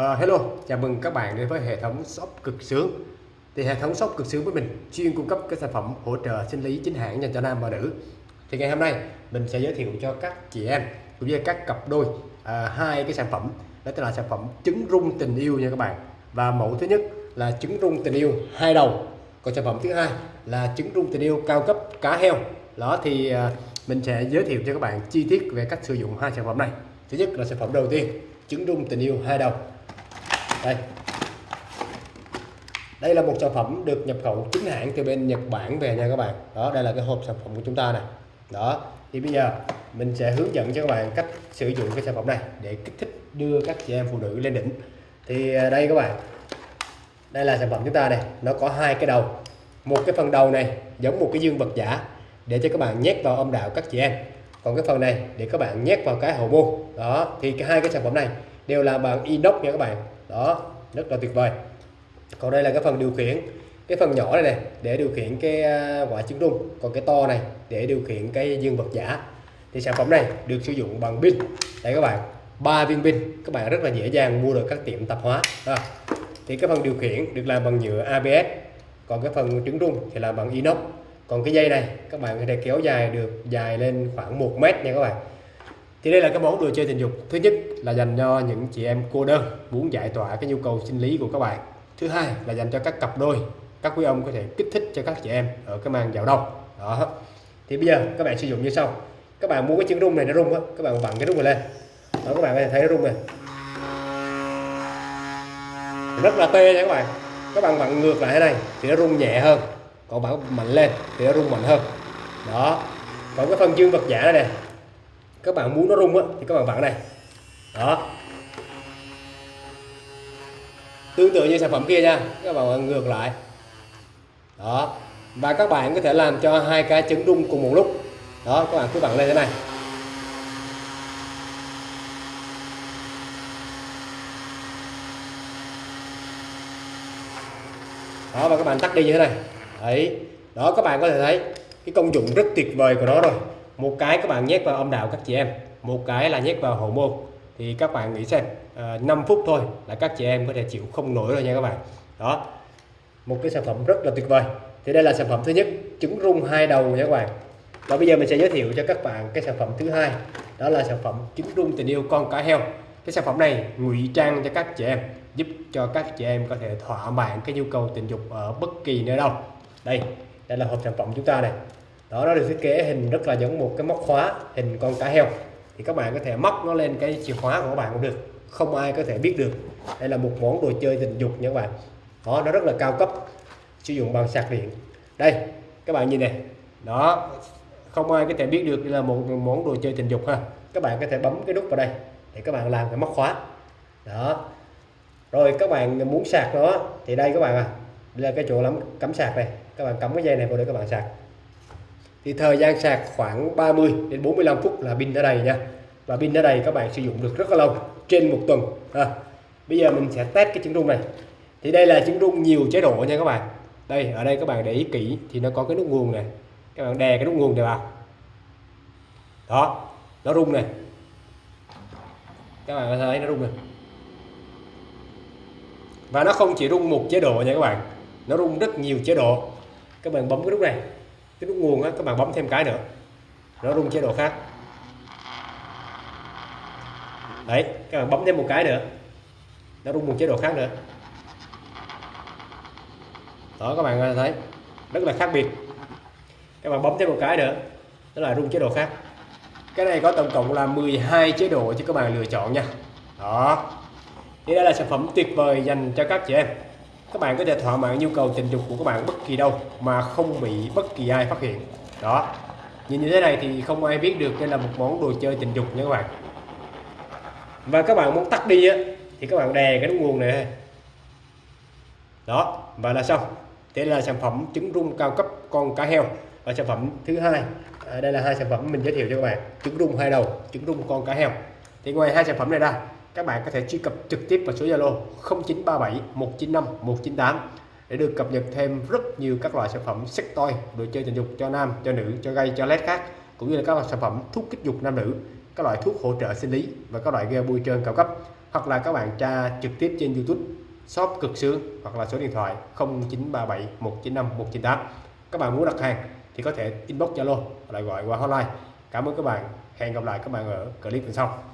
Uh, hello, chào mừng các bạn đến với hệ thống shop cực sướng. Thì hệ thống shop cực sướng với mình chuyên cung cấp các sản phẩm hỗ trợ sinh lý chính hãng dành cho nam và nữ. Thì ngày hôm nay mình sẽ giới thiệu cho các chị em cũng như các cặp đôi uh, hai cái sản phẩm đó là sản phẩm trứng rung tình yêu nha các bạn. Và mẫu thứ nhất là trứng rung tình yêu hai đầu. Còn sản phẩm thứ hai là trứng rung tình yêu cao cấp cá heo. Đó thì uh, mình sẽ giới thiệu cho các bạn chi tiết về cách sử dụng hai sản phẩm này. Thứ nhất là sản phẩm đầu tiên trứng rung tình yêu hai đầu đây. Đây là một sản phẩm được nhập khẩu chính hãng từ bên Nhật Bản về nha các bạn. Đó, đây là cái hộp sản phẩm của chúng ta này. Đó, thì bây giờ mình sẽ hướng dẫn cho các bạn cách sử dụng cái sản phẩm này để kích thích đưa các chị em phụ nữ lên đỉnh. Thì à, đây các bạn. Đây là sản phẩm chúng ta này. Nó có hai cái đầu. Một cái phần đầu này giống một cái dương vật giả để cho các bạn nhét vào âm đạo các chị em. Còn cái phần này để các bạn nhét vào cái hậu môn. Đó, thì cái hai cái sản phẩm này đều là bằng inox nha các bạn đó, rất là tuyệt vời. Còn đây là cái phần điều khiển, cái phần nhỏ này này để điều khiển cái à, quả trứng rung còn cái to này, để điều khiển cái dương vật giả. Thì sản phẩm này được sử dụng bằng pin. Đây các bạn, ba viên pin. Các bạn rất là dễ dàng mua được các tiệm tạp hóa. À. thì cái phần điều khiển được làm bằng nhựa ABS còn cái phần trứng rung thì làm bằng inox. Còn cái dây này, các bạn có thể kéo dài được, dài lên khoảng 1 mét nha các bạn thì đây là cái món đồ chơi tình dục. Thứ nhất là dành cho những chị em cô đơn muốn giải tỏa cái nhu cầu sinh lý của các bạn. Thứ hai là dành cho các cặp đôi, các quý ông có thể kích thích cho các chị em ở cái màn dạo đông. Đó. Thì bây giờ các bạn sử dụng như sau. Các bạn mua cái chân rung này, nó rung á, các bạn vặn cái rung này lên. Đó, các bạn có thể thấy nó rung này. Rất là tê nha các bạn. Các bạn vặn ngược lại thế này thì nó rung nhẹ hơn. Còn bạn mạnh lên thì nó rung mạnh hơn. Đó. Còn cái phần dương vật giả này nè các bạn muốn nó rung á, thì các bạn vặn này. Đó. Tương tự như sản phẩm kia nha, các bạn ngược lại. Đó. Và các bạn có thể làm cho hai cái trứng rung cùng một lúc. Đó, các bạn cứ vặn lên thế này. Đó, và các bạn tắt đi như thế này. Đấy. Đó, các bạn có thể thấy cái công dụng rất tuyệt vời của nó rồi một cái các bạn nhét vào âm đạo các chị em. Một cái là nhét vào hậu môn. Thì các bạn nghĩ xem à, 5 phút thôi là các chị em có thể chịu không nổi rồi nha các bạn. Đó. Một cái sản phẩm rất là tuyệt vời. Thì đây là sản phẩm thứ nhất trứng rung hai đầu nha các bạn. Và bây giờ mình sẽ giới thiệu cho các bạn cái sản phẩm thứ hai. Đó là sản phẩm trứng rung tình yêu con cá heo. Cái sản phẩm này ngụy trang cho các chị em giúp cho các chị em có thể thỏa mãn cái nhu cầu tình dục ở bất kỳ nơi đâu. Đây đây là hộp sản phẩm chúng ta này đó nó được thiết kế hình rất là giống một cái móc khóa hình con cá heo. Thì các bạn có thể móc nó lên cái chìa khóa của các bạn cũng được. Không ai có thể biết được. Đây là một món đồ chơi tình dục nha các bạn. Đó, nó rất là cao cấp. Sử dụng bằng sạc điện. Đây, các bạn nhìn này đó, không ai có thể biết được đây là một món đồ chơi tình dục ha. Các bạn có thể bấm cái nút vào đây để các bạn làm cái móc khóa. Đó. Rồi, các bạn muốn sạc nó thì đây các bạn à. Đây là cái chỗ lắm, cắm sạc này. Các bạn cắm cái dây này vào để các bạn sạc thì thời gian sạc khoảng 30 đến 45 phút là pin đã đầy nha. Và pin đã đầy các bạn sử dụng được rất là lâu trên một tuần à, bây giờ mình sẽ test cái trứng rung này. Thì đây là trứng rung nhiều chế độ nha các bạn. Đây ở đây các bạn để ý kỹ thì nó có cái nút nguồn này. Các bạn đè cái nút nguồn này vào. Đó nó rung này. Các bạn có thấy nó rung này. Và nó không chỉ rung một chế độ nha các bạn. Nó rung rất nhiều chế độ. Các bạn bấm cái nút này cái nút nguồn á, các bạn bấm thêm cái nữa. Nó rung chế độ khác. Đấy, các bạn bấm thêm một cái nữa. Nó rung một chế độ khác nữa. Đó, các bạn thấy, rất là khác biệt. Các bạn bấm thêm một cái nữa đó là rung chế độ khác. Cái này có tổng cộng là 12 chế độ cho các bạn lựa chọn nha. Đó. Thì đây là sản phẩm tuyệt vời dành cho các chị em các bạn có thể thỏa mãn nhu cầu tình dục của các bạn bất kỳ đâu mà không bị bất kỳ ai phát hiện. Đó. Nhìn như thế này thì không ai biết được đây là một món đồ chơi tình dục nha các bạn. Và các bạn muốn tắt đi á thì các bạn đè cái nút nguồn này đó và là xong. Đây là sản phẩm trứng rung cao cấp con cá heo. Và sản phẩm thứ hai à, đây là hai sản phẩm mình giới thiệu cho các bạn. Trứng rung hai đầu trứng rung con cá heo. Thì ngoài hai sản phẩm này ra các bạn có thể truy cập trực tiếp vào số Zalo 0937 195 198 để được cập nhật thêm rất nhiều các loại sản phẩm sex toy, đồ chơi tình dục cho nam, cho nữ, cho gay, cho led khác cũng như là các loại sản phẩm thuốc kích dục nam nữ, các loại thuốc hỗ trợ sinh lý và các loại ghe bôi trơn cao cấp. Hoặc là các bạn tra trực tiếp trên YouTube shop cực sướng hoặc là số điện thoại 0937 195 198 các bạn muốn đặt hàng thì có thể inbox Zalo lại gọi qua hotline. Cảm ơn các bạn. Hẹn gặp lại các bạn ở clip lần sau.